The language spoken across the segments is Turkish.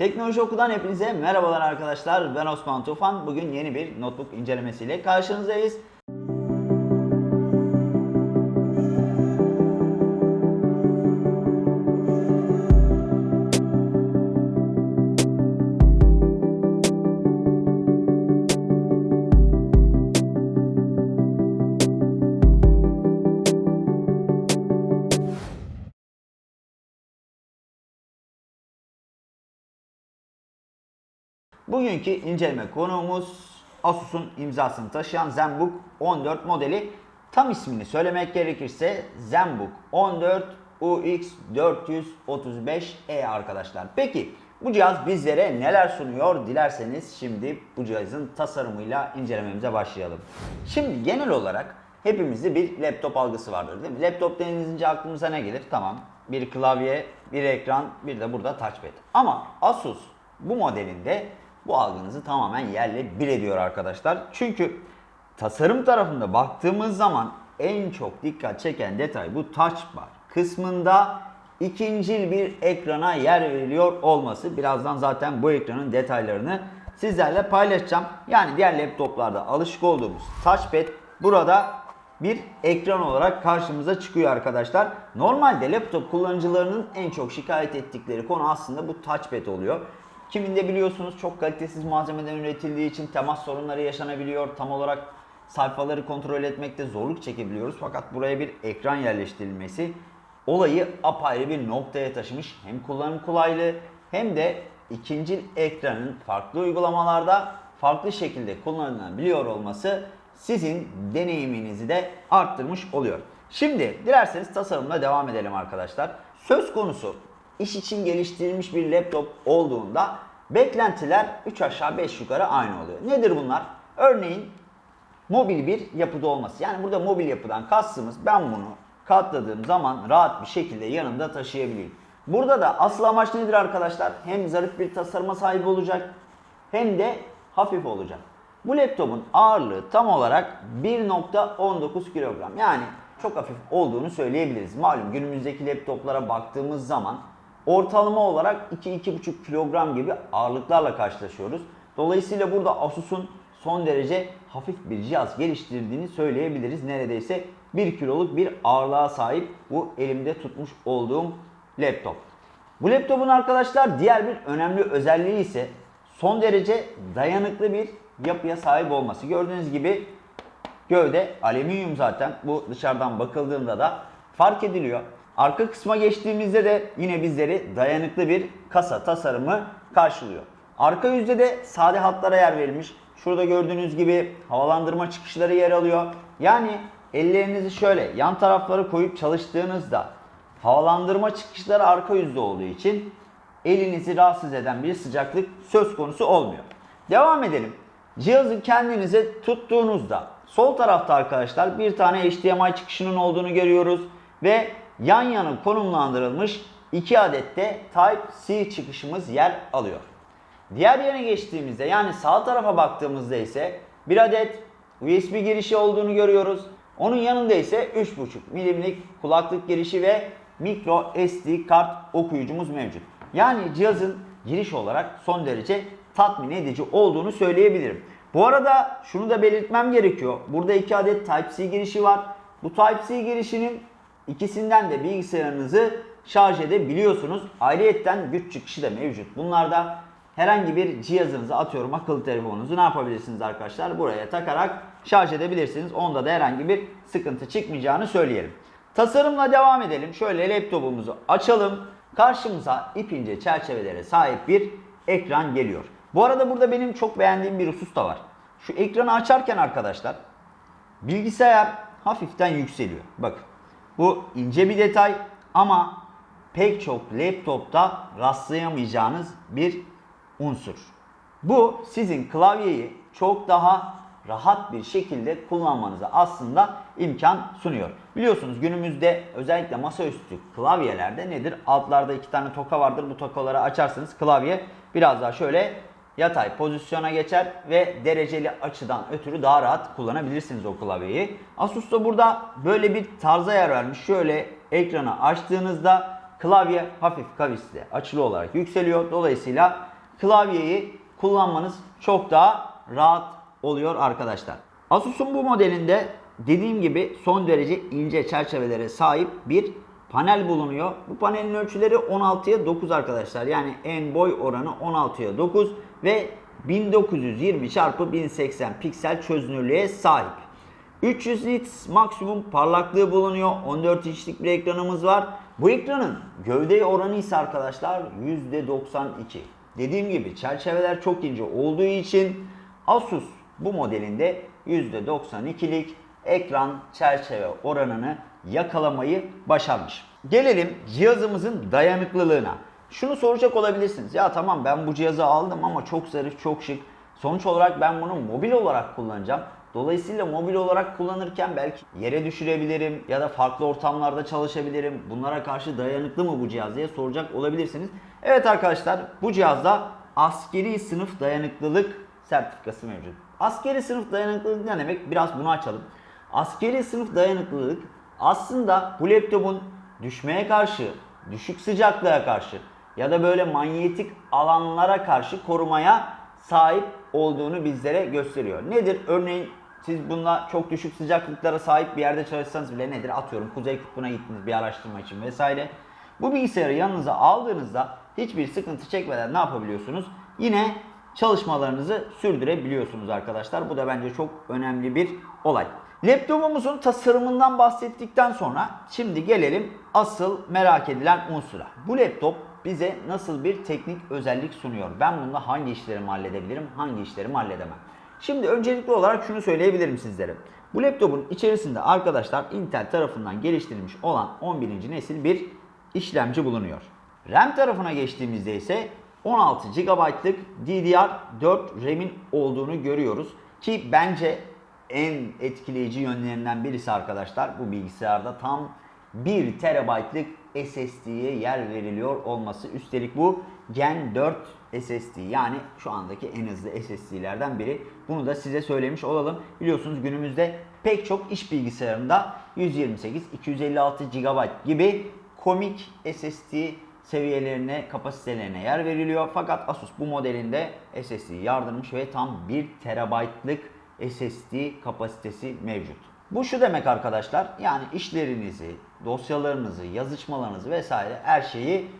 Teknoloji Oku'dan hepinize merhabalar arkadaşlar. Ben Osman Tufan. Bugün yeni bir notebook incelemesiyle karşınızdayız. Bugünkü inceleme konuğumuz Asus'un imzasını taşıyan ZenBook 14 modeli. Tam ismini söylemek gerekirse ZenBook 14 UX435E arkadaşlar. Peki bu cihaz bizlere neler sunuyor? Dilerseniz şimdi bu cihazın tasarımıyla incelememize başlayalım. Şimdi genel olarak hepimizde bir laptop algısı vardır değil mi? Laptop denilince aklımıza ne gelir? Tamam bir klavye, bir ekran, bir de burada touchpad. Ama Asus bu modelinde bu algınızı tamamen yerle bir ediyor arkadaşlar. Çünkü tasarım tarafında baktığımız zaman en çok dikkat çeken detay bu touch bar kısmında ikincil bir ekrana yer veriliyor olması. Birazdan zaten bu ekranın detaylarını sizlerle paylaşacağım. Yani diğer laptoplarda alışık olduğumuz touchpad burada bir ekran olarak karşımıza çıkıyor arkadaşlar. Normalde laptop kullanıcılarının en çok şikayet ettikleri konu aslında bu touchpad oluyor. Kiminde biliyorsunuz çok kalitesiz malzemeden üretildiği için temas sorunları yaşanabiliyor. Tam olarak sayfaları kontrol etmekte zorluk çekebiliyoruz. Fakat buraya bir ekran yerleştirilmesi olayı apayrı bir noktaya taşımış. Hem kullanım kolaylığı hem de ikinci ekranın farklı uygulamalarda farklı şekilde kullanılabiliyor olması sizin deneyiminizi de arttırmış oluyor. Şimdi dilerseniz tasarımla devam edelim arkadaşlar. Söz konusu iş için geliştirilmiş bir laptop olduğunda beklentiler 3 aşağı 5 yukarı aynı oluyor. Nedir bunlar? Örneğin mobil bir yapıda olması. Yani burada mobil yapıdan kastımız ben bunu katladığım zaman rahat bir şekilde yanımda taşıyabileyim. Burada da asıl amaç nedir arkadaşlar? Hem zarif bir tasarıma sahip olacak hem de hafif olacak. Bu laptopun ağırlığı tam olarak 1.19 kilogram. Yani çok hafif olduğunu söyleyebiliriz. Malum günümüzdeki laptoplara baktığımız zaman ortalama olarak 2-2,5 kilogram gibi ağırlıklarla karşılaşıyoruz. Dolayısıyla burada Asus'un son derece hafif bir cihaz geliştirdiğini söyleyebiliriz. Neredeyse 1 kiloluk bir ağırlığa sahip bu elimde tutmuş olduğum laptop. Bu laptopun arkadaşlar diğer bir önemli özelliği ise son derece dayanıklı bir yapıya sahip olması. Gördüğünüz gibi gövde alüminyum zaten. Bu dışarıdan bakıldığında da fark ediliyor. Arka kısma geçtiğimizde de yine bizleri dayanıklı bir kasa tasarımı karşılıyor. Arka yüzde de sade hatlara yer verilmiş. Şurada gördüğünüz gibi havalandırma çıkışları yer alıyor. Yani ellerinizi şöyle yan tarafları koyup çalıştığınızda havalandırma çıkışları arka yüzde olduğu için elinizi rahatsız eden bir sıcaklık söz konusu olmuyor. Devam edelim. Cihazı kendinize tuttuğunuzda sol tarafta arkadaşlar bir tane HDMI çıkışının olduğunu görüyoruz ve yan yana konumlandırılmış 2 adet de Type-C çıkışımız yer alıyor. Diğer yana geçtiğimizde yani sağ tarafa baktığımızda ise bir adet USB girişi olduğunu görüyoruz. Onun yanında ise 3.5 milimlik kulaklık girişi ve micro SD kart okuyucumuz mevcut. Yani cihazın giriş olarak son derece tatmin edici olduğunu söyleyebilirim. Bu arada şunu da belirtmem gerekiyor. Burada iki adet Type-C girişi var. Bu Type-C girişinin ikisinden de bilgisayarınızı şarj edebiliyorsunuz. Ayrıyetten güç çıkışı da mevcut. Bunlarda herhangi bir cihazınızı atıyorum akıllı telefonunuzu ne yapabilirsiniz arkadaşlar? Buraya takarak şarj edebilirsiniz. Onda da herhangi bir sıkıntı çıkmayacağını söyleyelim. Tasarımla devam edelim. Şöyle laptopumuzu açalım. Karşımıza ip ince çerçevelere sahip bir ekran geliyor. Bu arada burada benim çok beğendiğim bir husus da var. Şu ekranı açarken arkadaşlar bilgisayar hafiften yükseliyor. Bakın bu ince bir detay ama pek çok laptopta rastlayamayacağınız bir unsur. Bu sizin klavyeyi çok daha rahat bir şekilde kullanmanıza aslında imkan sunuyor. Biliyorsunuz günümüzde özellikle masaüstü klavyelerde nedir? Altlarda iki tane toka vardır. Bu tokaları açarsınız klavye biraz daha şöyle yatay pozisyona geçer ve dereceli açıdan ötürü daha rahat kullanabilirsiniz o klavyeyi. Asus da burada böyle bir tarza yer vermiş. Şöyle ekranı açtığınızda klavye hafif kavisli açılı olarak yükseliyor. Dolayısıyla klavyeyi kullanmanız çok daha rahat oluyor arkadaşlar. Asus'un bu modelinde dediğim gibi son derece ince çerçevelere sahip bir panel bulunuyor. Bu panelin ölçüleri 16'ya 9 arkadaşlar. Yani en boy oranı 16'ya 9 ve 1920 x 1080 piksel çözünürlüğe sahip. 300 nits maksimum parlaklığı bulunuyor. 14 inçlik bir ekranımız var. Bu ekranın gövde oranı ise arkadaşlar %92. Dediğim gibi çerçeveler çok ince olduğu için Asus bu modelinde %92'lik ekran çerçeve oranını yakalamayı başarmış. Gelelim cihazımızın dayanıklılığına. Şunu soracak olabilirsiniz. Ya tamam ben bu cihazı aldım ama çok zarif, çok şık. Sonuç olarak ben bunu mobil olarak kullanacağım. Dolayısıyla mobil olarak kullanırken belki yere düşürebilirim ya da farklı ortamlarda çalışabilirim. Bunlara karşı dayanıklı mı bu cihaz diye soracak olabilirsiniz. Evet arkadaşlar bu cihazda askeri sınıf dayanıklılık sertifikası mevcut. Askeri sınıf dayanıklılık ne demek? Biraz bunu açalım. Askeri sınıf dayanıklılık aslında bu laptopun düşmeye karşı, düşük sıcaklığa karşı ya da böyle manyetik alanlara karşı korumaya sahip olduğunu bizlere gösteriyor. Nedir? Örneğin siz bununla çok düşük sıcaklıklara sahip bir yerde çalışsanız bile nedir? Atıyorum Kuzey Kutbu'na gittiniz bir araştırma için vesaire. Bu bilgisayarı yanınıza aldığınızda hiçbir sıkıntı çekmeden ne yapabiliyorsunuz? Yine çalışmalarınızı sürdürebiliyorsunuz arkadaşlar. Bu da bence çok önemli bir olay. Laptopumuzun tasarımından bahsettikten sonra şimdi gelelim asıl merak edilen unsura. Bu laptop bize nasıl bir teknik özellik sunuyor? Ben bununla hangi işlerimi halledebilirim, hangi işlerimi halledemem? Şimdi öncelikli olarak şunu söyleyebilirim sizlere. Bu laptopun içerisinde arkadaşlar Intel tarafından geliştirilmiş olan 11. nesil bir işlemci bulunuyor. RAM tarafına geçtiğimizde ise 16 GB'lık DDR4 RAM'in olduğunu görüyoruz. Ki bence en etkileyici yönlerinden birisi arkadaşlar bu bilgisayarda tam 1 TB'lık SSD'ye yer veriliyor olması. Üstelik bu Gen 4 SSD yani şu andaki en hızlı SSD'lerden biri. Bunu da size söylemiş olalım. Biliyorsunuz günümüzde pek çok iş bilgisayarında 128, 256 GB gibi komik SSD seviyelerine, kapasitelerine yer veriliyor. Fakat Asus bu modelinde SSD'yi yardırmış ve tam 1 TB'lık SSD kapasitesi mevcut. Bu şu demek arkadaşlar yani işlerinizi, dosyalarınızı, yazışmalarınızı vesaire her şeyi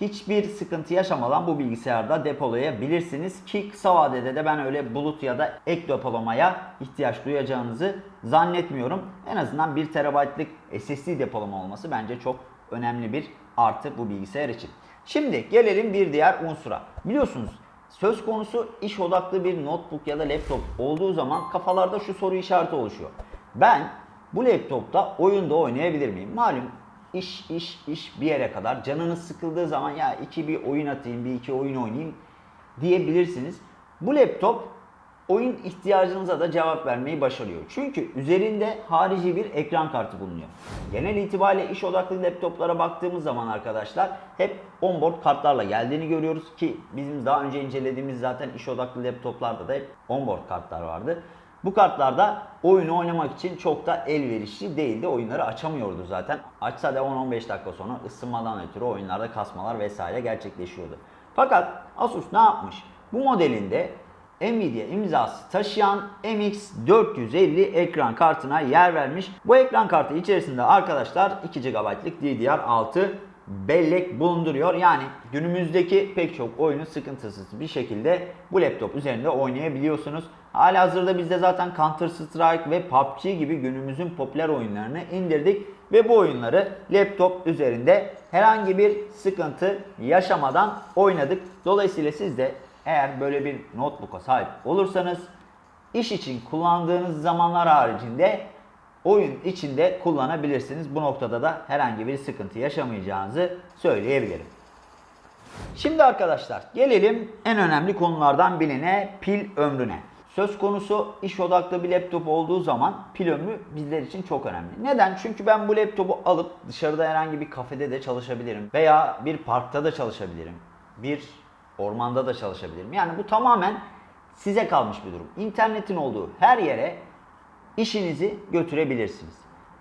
hiçbir sıkıntı yaşamadan bu bilgisayarda depolayabilirsiniz ki kısa vadede de ben öyle bulut ya da ek depolamaya ihtiyaç duyacağınızı zannetmiyorum. En azından 1 TB'lık SSD depolama olması bence çok önemli bir artı bu bilgisayar için. Şimdi gelelim bir diğer unsura. Biliyorsunuz söz konusu iş odaklı bir notebook ya da laptop olduğu zaman kafalarda şu soru işareti oluşuyor. Ben bu laptopta oyunda oynayabilir miyim? Malum iş iş iş bir yere kadar canınız sıkıldığı zaman ya iki bir oyun atayım bir iki oyun oynayayım diyebilirsiniz. Bu laptop oyun ihtiyacınıza da cevap vermeyi başarıyor. Çünkü üzerinde harici bir ekran kartı bulunuyor. Genel itibariyle iş odaklı laptoplara baktığımız zaman arkadaşlar hep onboard kartlarla geldiğini görüyoruz ki bizim daha önce incelediğimiz zaten iş odaklı laptoplarda da hep onboard kartlar vardı. Bu kartlarda oyunu oynamak için çok da elverişli değildi. Oyunları açamıyordu zaten. Açsa da 10-15 dakika sonra ısınmadan ötürü oyunlarda kasmalar vesaire gerçekleşiyordu. Fakat Asus ne yapmış? Bu modelinde Nvidia imzası taşıyan MX450 ekran kartına yer vermiş. Bu ekran kartı içerisinde arkadaşlar 2 GB'lık DDR6 bellek bulunduruyor. Yani günümüzdeki pek çok oyunu sıkıntısız bir şekilde bu laptop üzerinde oynayabiliyorsunuz. Halihazırda biz de zaten Counter Strike ve PUBG gibi günümüzün popüler oyunlarını indirdik ve bu oyunları laptop üzerinde herhangi bir sıkıntı yaşamadan oynadık. Dolayısıyla siz de eğer böyle bir notebook'a sahip olursanız iş için kullandığınız zamanlar haricinde oyun içinde kullanabilirsiniz. Bu noktada da herhangi bir sıkıntı yaşamayacağınızı söyleyebilirim. Şimdi arkadaşlar gelelim en önemli konulardan birine pil ömrüne. Söz konusu iş odaklı bir laptop olduğu zaman pil ömrü bizler için çok önemli. Neden? Çünkü ben bu laptopu alıp dışarıda herhangi bir kafede de çalışabilirim veya bir parkta da çalışabilirim. Bir ormanda da çalışabilirim. Yani bu tamamen size kalmış bir durum. İnternetin olduğu her yere işinizi götürebilirsiniz.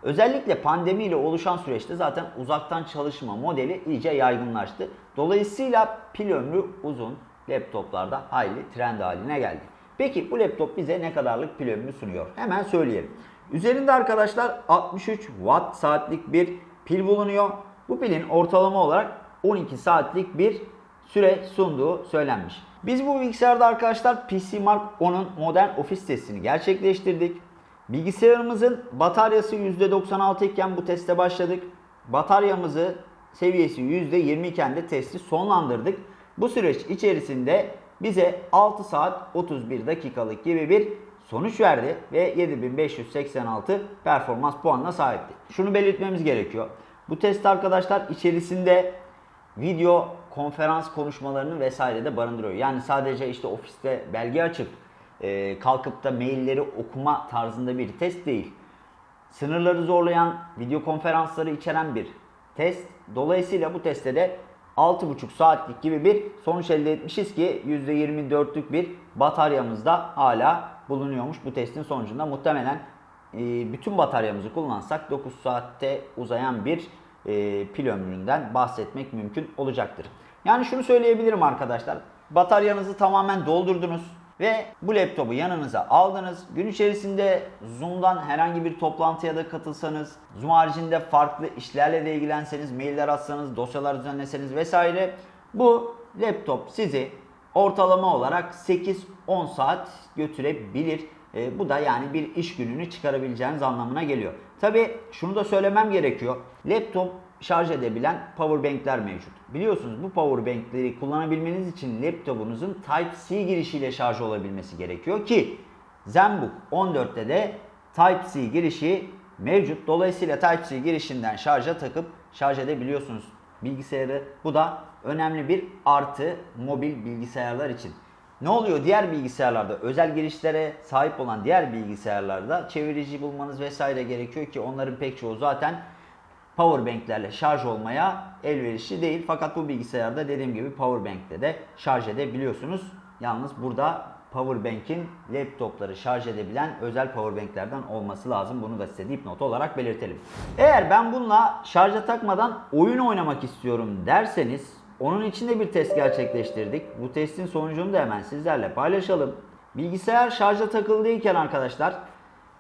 Özellikle pandemiyle oluşan süreçte zaten uzaktan çalışma modeli iyice yaygınlaştı. Dolayısıyla pil ömrü uzun. laptoplarda hayli trend haline geldi. Peki bu laptop bize ne kadarlık pil ömrü sunuyor? Hemen söyleyelim. Üzerinde arkadaşlar 63 watt saatlik bir pil bulunuyor. Bu pilin ortalama olarak 12 saatlik bir süre sunduğu söylenmiş. Biz bu bilgisayarda arkadaşlar PC Mark 10'un modern ofis testini gerçekleştirdik. Bilgisayarımızın bataryası %96 iken bu teste başladık. Bataryamızı seviyesi %20 iken de testi sonlandırdık. Bu süreç içerisinde bize 6 saat 31 dakikalık gibi bir sonuç verdi ve 7586 performans puanına sahipti. Şunu belirtmemiz gerekiyor. Bu test arkadaşlar içerisinde video konferans konuşmalarını vesaire de barındırıyor. Yani sadece işte ofiste belge açıp e, kalkıp da mailleri okuma tarzında bir test değil. Sınırları zorlayan video konferansları içeren bir test. Dolayısıyla bu testte de 6,5 saatlik gibi bir sonuç elde etmişiz ki %24'lük bir bataryamızda hala bulunuyormuş bu testin sonucunda. Muhtemelen e, bütün bataryamızı kullansak 9 saatte uzayan bir e, pil ömründen bahsetmek mümkün olacaktır. Yani şunu söyleyebilirim arkadaşlar. Bataryanızı tamamen doldurdunuz ve bu laptopu yanınıza aldınız. Gün içerisinde Zoom'dan herhangi bir toplantıya da katılsanız, Zoom haricinde farklı işlerle de ilgilenseniz, mailler atsanız, dosyalar düzenleseniz vesaire bu laptop sizi ortalama olarak 8-10 saat götürebilir. E, bu da yani bir iş gününü çıkarabileceğiniz anlamına geliyor. Tabi şunu da söylemem gerekiyor. Laptop şarj edebilen powerbankler mevcut. Biliyorsunuz bu powerbankleri kullanabilmeniz için laptopunuzun Type-C girişiyle şarj olabilmesi gerekiyor ki ZenBook 14'te de Type-C girişi mevcut. Dolayısıyla Type-C girişinden şarja takıp şarj edebiliyorsunuz bilgisayarı. Bu da önemli bir artı mobil bilgisayarlar için. Ne oluyor diğer bilgisayarlarda özel girişlere sahip olan diğer bilgisayarlarda çevirici bulmanız vesaire gerekiyor ki onların pek çoğu zaten powerbanklerle şarj olmaya elverişli değil. Fakat bu bilgisayarda dediğim gibi powerbankle de şarj edebiliyorsunuz. Yalnız burada powerbank'in laptopları şarj edebilen özel powerbanklerden olması lazım. Bunu da size dipnot olarak belirtelim. Eğer ben bununla şarja takmadan oyun oynamak istiyorum derseniz onun için de bir test gerçekleştirdik. Bu testin sonucunu da hemen sizlerle paylaşalım. Bilgisayar şarja takıldıyken arkadaşlar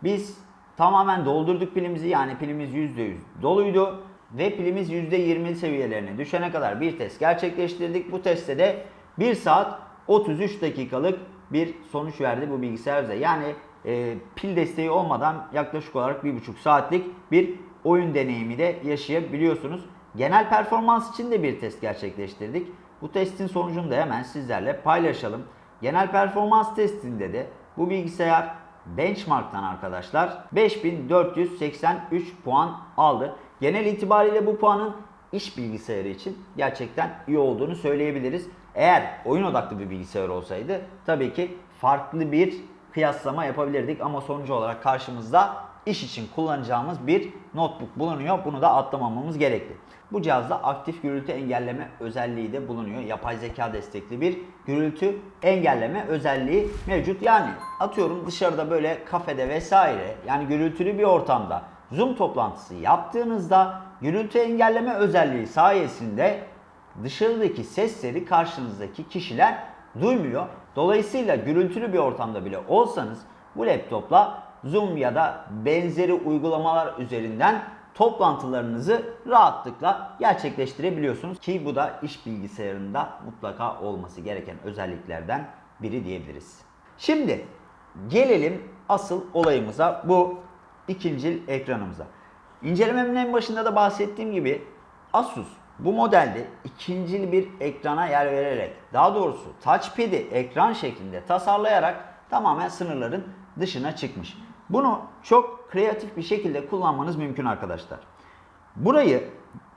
biz tamamen doldurduk pilimizi yani pilimiz %100 doluydu ve pilimiz %20 seviyelerine düşene kadar bir test gerçekleştirdik. Bu testte de 1 saat 33 dakikalık bir sonuç verdi bu bilgisayar bize. Yani e, pil desteği olmadan yaklaşık olarak 1,5 saatlik bir oyun deneyimi de yaşayabiliyorsunuz. Genel performans için de bir test gerçekleştirdik. Bu testin sonucunu da hemen sizlerle paylaşalım. Genel performans testinde de bu bilgisayar benchmark'tan arkadaşlar 5483 puan aldı. Genel itibariyle bu puanın iş bilgisayarı için gerçekten iyi olduğunu söyleyebiliriz. Eğer oyun odaklı bir bilgisayar olsaydı tabii ki farklı bir kıyaslama yapabilirdik ama sonucu olarak karşımızda iş için kullanacağımız bir notebook bulunuyor. Bunu da atlamamamız gerekli. Bu cihazda aktif gürültü engelleme özelliği de bulunuyor. Yapay zeka destekli bir gürültü engelleme özelliği mevcut. Yani atıyorum dışarıda böyle kafede vesaire yani gürültülü bir ortamda Zoom toplantısı yaptığınızda gürültü engelleme özelliği sayesinde dışarıdaki sesleri karşınızdaki kişiler duymuyor. Dolayısıyla gürültülü bir ortamda bile olsanız bu laptopla Zoom ya da benzeri uygulamalar üzerinden toplantılarınızı rahatlıkla gerçekleştirebiliyorsunuz. Ki bu da iş bilgisayarında mutlaka olması gereken özelliklerden biri diyebiliriz. Şimdi gelelim asıl olayımıza bu ikincil ekranımıza. İncelememin en başında da bahsettiğim gibi Asus bu modelde ikincil bir ekrana yer vererek daha doğrusu touchpad'i ekran şeklinde tasarlayarak tamamen sınırların dışına çıkmış. Bunu çok kreatif bir şekilde kullanmanız mümkün arkadaşlar. Burayı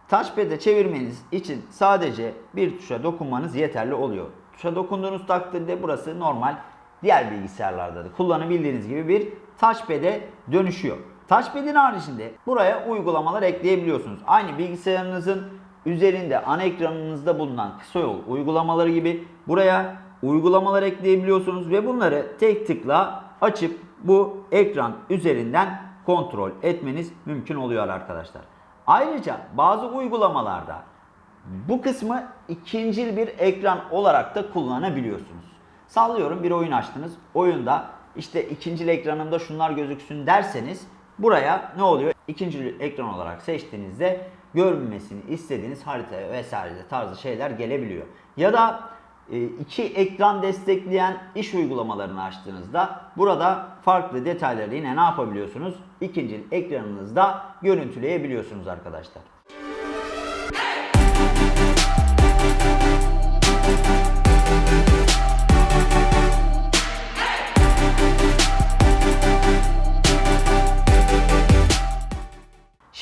touchpad'e çevirmeniz için sadece bir tuşa dokunmanız yeterli oluyor. Tuşa dokunduğunuz takdirde burası normal diğer bilgisayarlarda da kullanabildiğiniz gibi bir touchpad'e dönüşüyor. Touchpad'in haricinde buraya uygulamalar ekleyebiliyorsunuz. Aynı bilgisayarınızın üzerinde ana ekranınızda bulunan kısa yol uygulamaları gibi buraya uygulamalar ekleyebiliyorsunuz ve bunları tek tıkla açıp bu ekran üzerinden kontrol etmeniz mümkün oluyor arkadaşlar. Ayrıca bazı uygulamalarda Bu kısmı ikincil bir ekran olarak da kullanabiliyorsunuz. Sallıyorum bir oyun açtınız. Oyunda işte ikincil ekranımda şunlar gözüksün derseniz buraya ne oluyor? İkincil ekran olarak seçtiğinizde görünmesini istediğiniz harita vesaire tarzı şeyler gelebiliyor. Ya da iki ekran destekleyen iş uygulamalarını açtığınızda burada farklı detayları yine ne yapabiliyorsunuz? İkincil ekranınızda görüntüleyebiliyorsunuz arkadaşlar.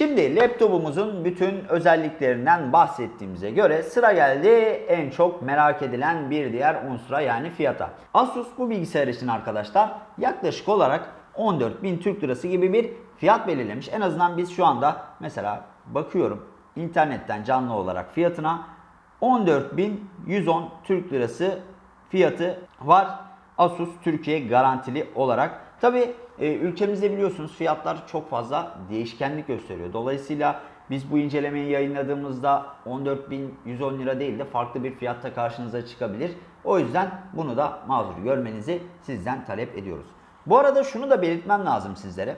Şimdi laptopumuzun bütün özelliklerinden bahsettiğimize göre sıra geldi en çok merak edilen bir diğer unsura yani fiyata. Asus bu bilgisayar için arkadaşlar yaklaşık olarak 14.000 Türk Lirası gibi bir fiyat belirlemiş. En azından biz şu anda mesela bakıyorum internetten canlı olarak fiyatına 14.110 Türk Lirası fiyatı var. Asus Türkiye garantili olarak. Tabi ülkemizde biliyorsunuz fiyatlar çok fazla değişkenlik gösteriyor. Dolayısıyla biz bu incelemeyi yayınladığımızda 14.110 lira değil de farklı bir fiyatta karşınıza çıkabilir. O yüzden bunu da mazur görmenizi sizden talep ediyoruz. Bu arada şunu da belirtmem lazım sizlere.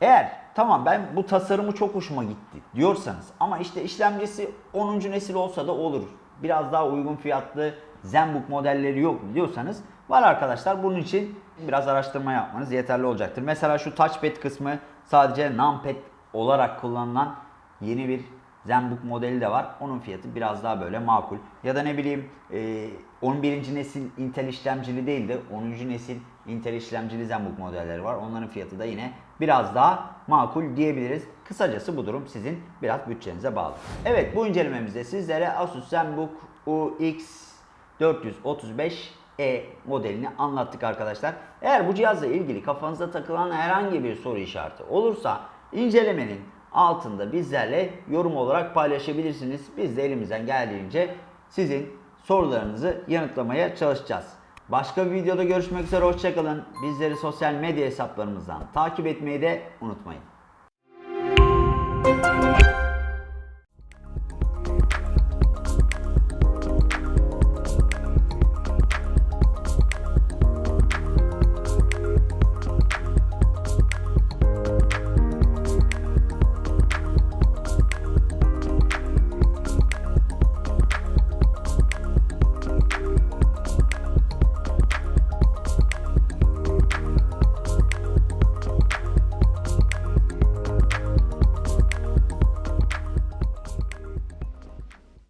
Eğer tamam ben bu tasarımı çok hoşuma gitti diyorsanız ama işte işlemcisi 10. nesil olsa da olur. Biraz daha uygun fiyatlı ZenBook modelleri yok diyorsanız var arkadaşlar. Bunun için biraz araştırma yapmanız yeterli olacaktır. Mesela şu touchpad kısmı sadece numpad olarak kullanılan yeni bir ZenBook modeli de var. Onun fiyatı biraz daha böyle makul. Ya da ne bileyim e, 11. nesil Intel işlemcili değil de 10. nesil Intel işlemcili ZenBook modelleri var. Onların fiyatı da yine biraz daha makul diyebiliriz. Kısacası bu durum sizin biraz bütçenize bağlı. Evet bu incelememizde sizlere Asus ZenBook UX 435E modelini anlattık arkadaşlar. Eğer bu cihazla ilgili kafanıza takılan herhangi bir soru işareti olursa incelemenin altında bizlerle yorum olarak paylaşabilirsiniz. Biz de elimizden geldiğince sizin sorularınızı yanıtlamaya çalışacağız. Başka bir videoda görüşmek üzere hoşçakalın. Bizleri sosyal medya hesaplarımızdan takip etmeyi de unutmayın.